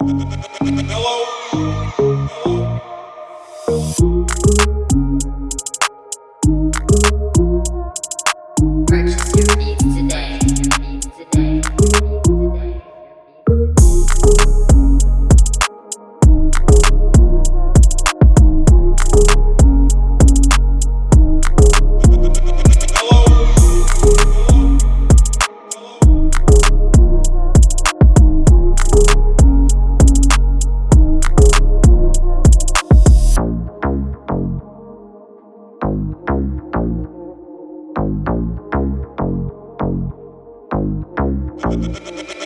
Purchase Hello.